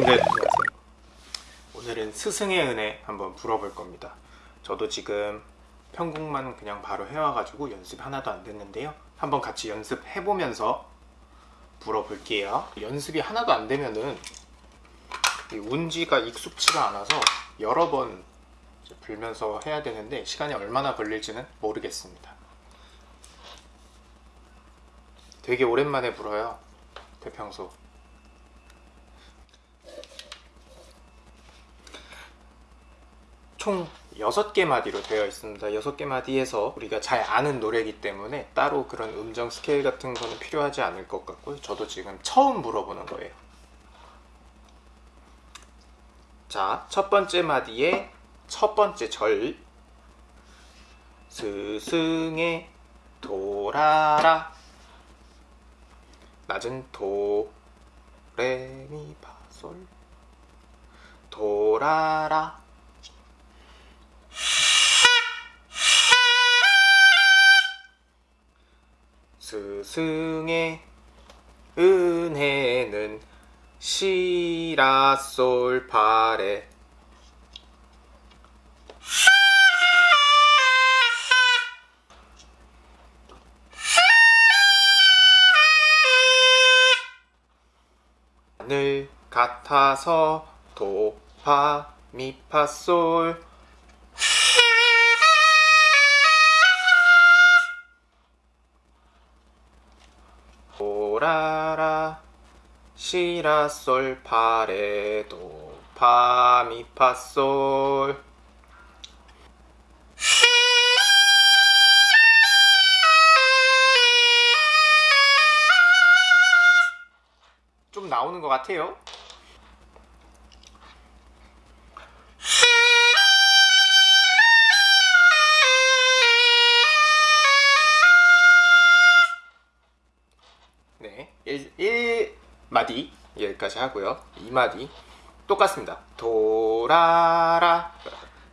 여러분들 안녕하세요 오늘은 스승의 은혜 한번 불어볼 겁니다. 저도 지금 편곡만 그냥 바로 해와가지고 연습 하나도 안 됐는데요. 한번 같이 연습해보면서 불어볼게요. 연습이 하나도 안 되면은 이 운지가 익숙치가 않아서 여러 번 불면서 해야 되는데 시간이 얼마나 걸릴지는 모르겠습니다. 되게 오랜만에 불어요 대평소 총 6개 마디로 되어 있습니다. 6개 마디에서 우리가 잘 아는 노래이기 때문에 따로 그런 음정 스케일 같은 거는 필요하지 않을 것 같고요 저도 지금 처음 불어보는 거예요. 자, 첫 번째 마디의 첫 번째 절. 스승의 돌아라. 낮은 도, 레, 미, 파, 솔. 돌아라 스승의 은혜는 시라솔 파레 하늘 같아서 도파 미파솔 도라라. 시라솔 파레도 파미파솔. 좀 나오는 것 같아요 1마디 여기까지 하고요. 2마디 똑같습니다. 도라라.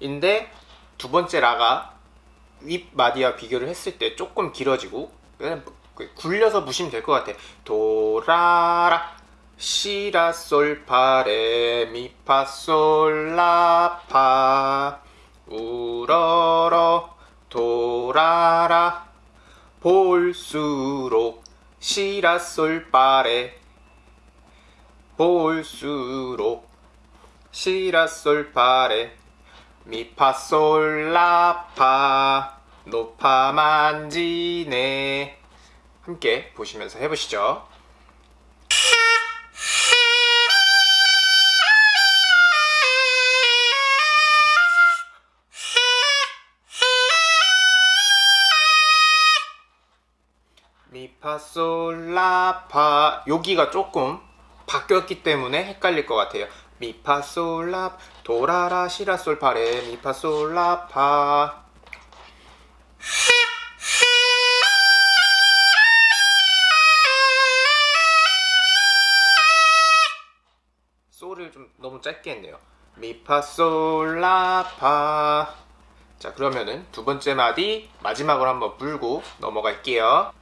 인데 두 번째 라가 윗마디와 비교를 했을 때 조금 길어지고 그냥 굴려서 부시면 될 것 같아. 도라라. 시라솔 파레 미파솔라파. 우러러 도라라. 볼수록 시라솔 파레 볼수록 시라솔파레 미파솔라파 높아만지네. 함께 보시면서 해보시죠. 미파솔라파. 여기가 조금 바뀌었기 때문에 헷갈릴 것 같아요. 미파솔라 도라라 시라솔 파레 미파솔라파 솔을 좀 너무 짧게 했네요. 미파솔라 파 자 그러면은 두 번째 마디 마지막으로 한번 불고 넘어갈게요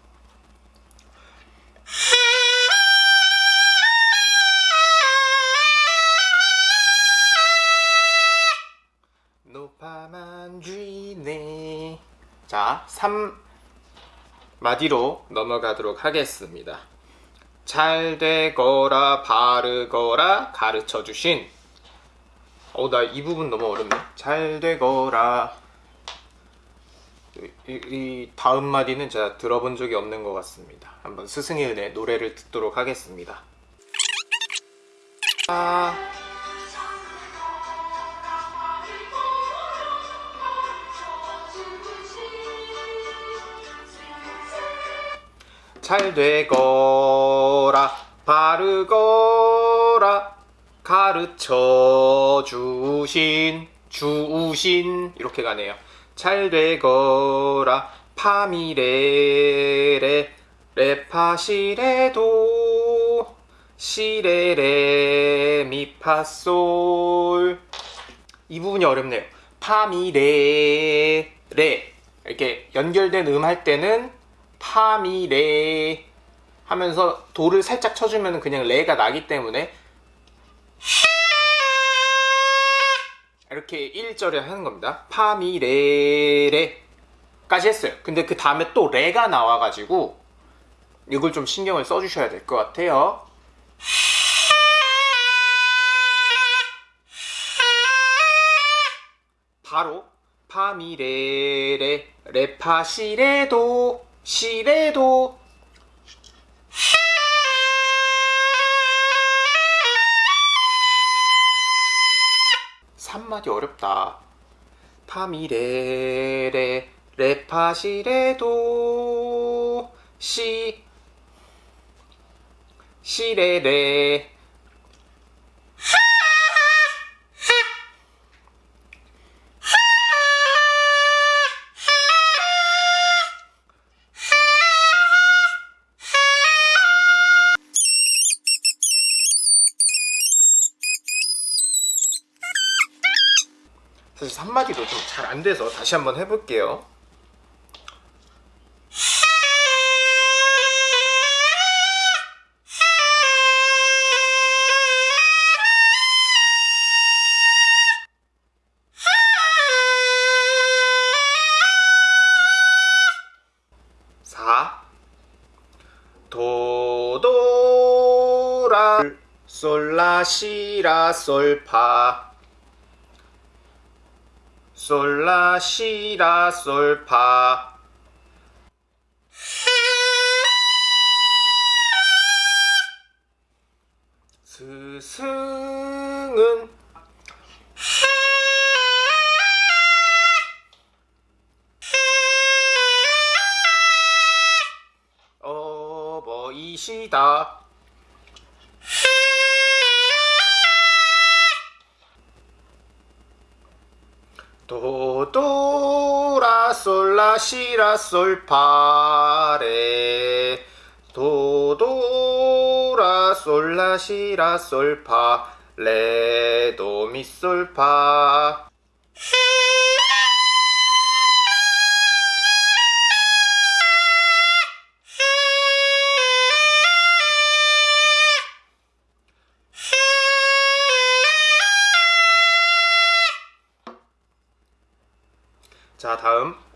자 3마디로 넘어가도록 하겠습니다. 잘 되거라 바르거라 가르쳐 주신. 어 나 이 부분 너무 어렵네. 잘 되거라. 이, 이, 다음 마디는 제가 들어본 적이 없는 것 같습니다. 한번 스승의 은혜 노래를 듣도록 하겠습니다. 아... 잘 되거라. 바르거라. 가르쳐 주신 주신. 이렇게 가네요. 잘 되거라. 파미레레. 레파시레도. 시레레. 미파솔. 이 부분이 어렵네요. 파미레 레. 이렇게 연결된 음 할 때는 파미레 하면서 도를 살짝 쳐주면 그냥 레가 나기 때문에 이렇게 1절에 하는 겁니다. 파미레레 까지 했어요. 근데 그 다음에 또 레가 나와가지고 이걸 좀 신경을 써주셔야 될 것 같아요. 바로 파미레레 레파시레도 시레도 3마디 어렵다. 파미레레 레파시레도 시 시레레 사실 3마디도 좀 잘 안 돼서 다시 한번 해볼게요. 사 도도라 솔라시라 솔파 솔라 시라 솔파. 스승은 어버이시다 도도라 솔라시라 솔파레. 도도라 솔라시라 솔파 레 도미 솔파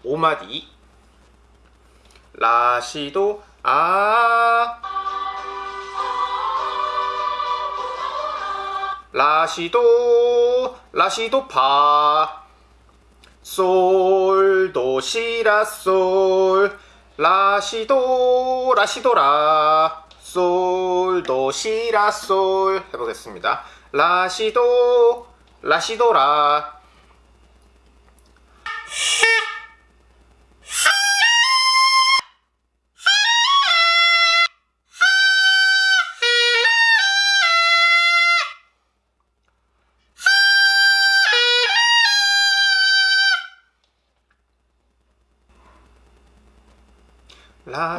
5마디. 라시도 아. 라시도 라시도 파. 솔도 시라 솔. 라시도 라시도라. 솔도 시라 솔. 해보겠습니다. 라시도 라시도라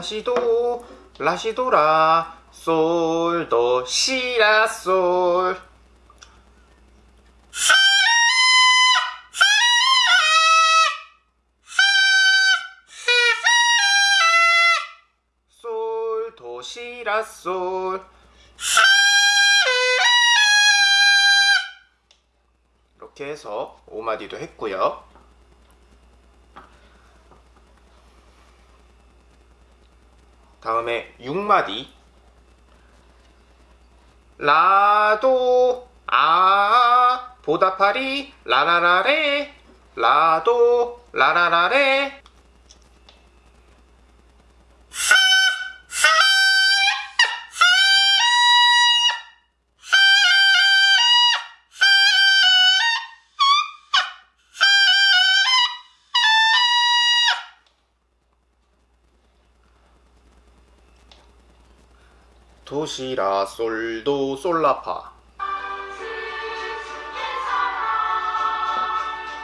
라시도 라시도라 솔도 시라 솔 솔도 시라 솔 이렇게 해서 5마디도 했고요. 다음에 6마디. 라도 아 보다파리 라라라레. 라도 라라라레 도시라 솔도 솔라파.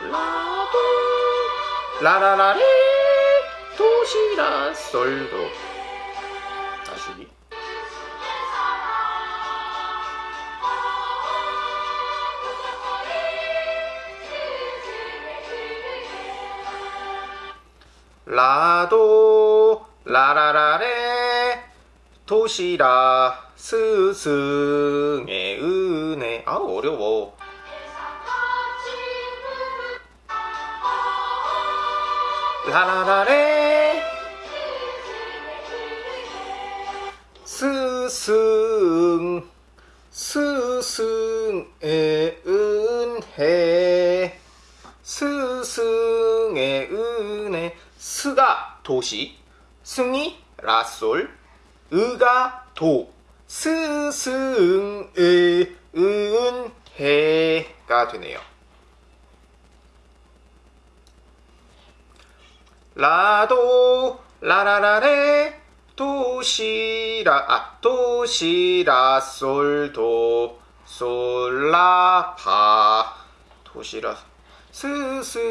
라도 라라라레 도시라 솔도. 다시 라도 라라라레 도시라. 스승의 은혜. 네. 아우 어려워. 라라라레. 스승. 스승의 은혜. 스승의 은혜. 스가 도시. 승이 라솔 의가 도. 스승의 은혜가 되네요. 라도 라라라레 도시라 아 도시라 솔도 솔라파. 도시라. 스승의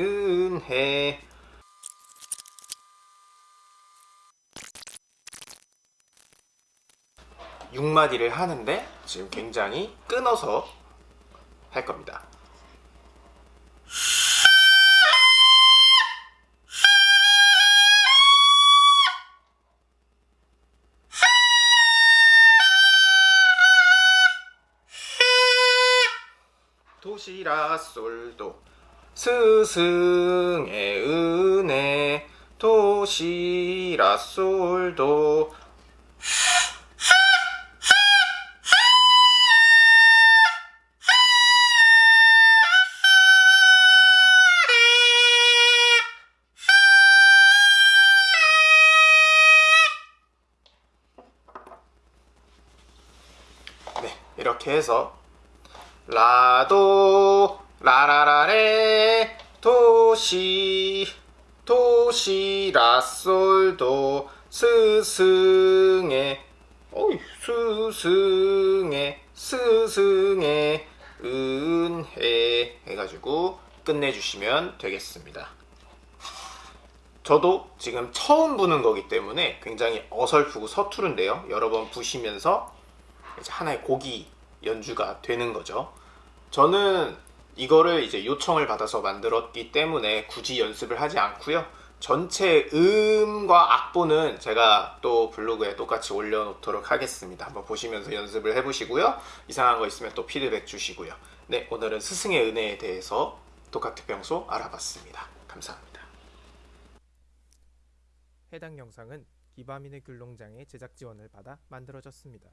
은혜 육마디를 하는데 지금 굉장히 끊어서 할 겁니다. 도시라 솔도 스승의 은혜 도시라 솔도 이렇게 해서 라도 라라라레 도시 도시 라솔도 스승의 어이 스승의 스승의 은혜 해가지고 끝내주시면 되겠습니다. 저도 지금 처음 부는 거기 때문에 굉장히 어설프고 서투른데요. 여러 번 부시면서 이제 하나의 곡이 연주가 되는 거죠. 저는 이거를 이제 요청을 받아서 만들었기 때문에 굳이 연습을 하지 않고요. 전체 음과 악보는 제가 또 블로그에 똑같이 올려놓도록 하겠습니다. 한번 보시면서 연습을 해보시고요. 이상한 거 있으면 또 피드백 주시고요. 네, 오늘은 스승의 은혜에 대해서 평소 알아봤습니다. 감사합니다. 해당 영상은 기바민의 귤농장의 제작 지원을 받아 만들어졌습니다.